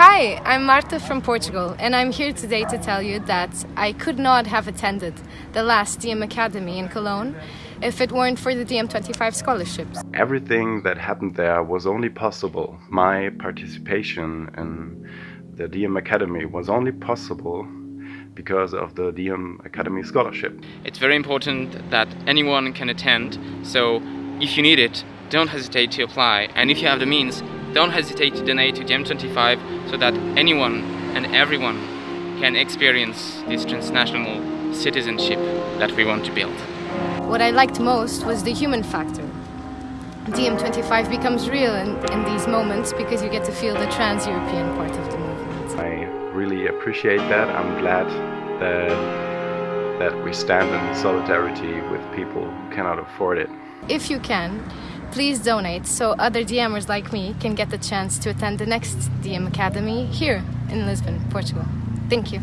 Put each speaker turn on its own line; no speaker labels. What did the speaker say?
Hi, I'm Marta from Portugal and I'm here today to tell you that I could not have attended the last DiEM Academy in Cologne if it weren't for the DiEM25 scholarships.
Everything that happened there was only possible. My participation in the DiEM Academy was only possible because of the DiEM Academy scholarship.
It's very important that anyone can attend, so if you need it, don't hesitate to apply. And if you have the means, don't hesitate to donate to DiEM25 so that anyone and everyone can experience this transnational citizenship that we want to build.
What I liked most was the human factor. DiEM25 becomes real in, in these moments because you get to feel the trans-European part of the movement.
I really appreciate that. I'm glad that that we stand in solidarity with people who cannot afford it.
If you can, please donate so other DiEMers like me can get the chance to attend the next DiEM Academy here in Lisbon, Portugal. Thank you.